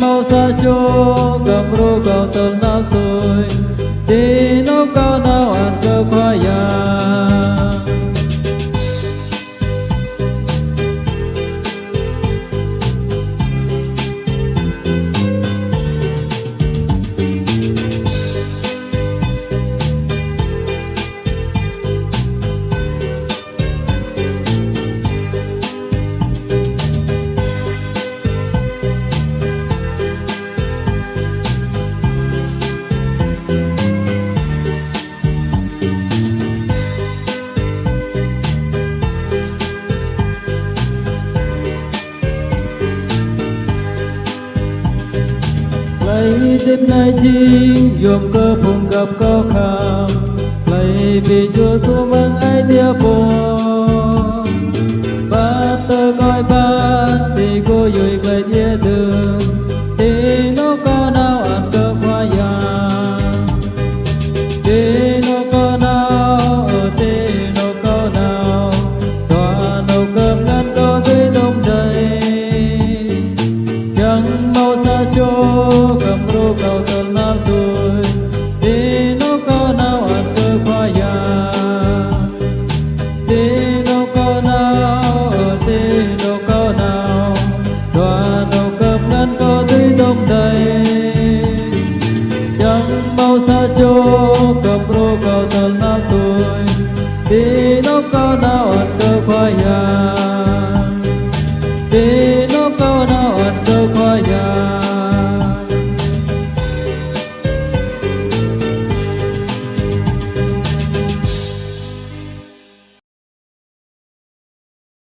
mau sa cho cầm rô cầu tâm nam tôi. Đi nấu cao nào ăn cơ khoai lấy tiếp nay chi yom cơ phùng gặp có kham lấy vì chúa thu mang ai theo phù ba tơ coi ba thì cô dùi cười lúc đây Yang mau sa cho cầm rô cao tần lá tôi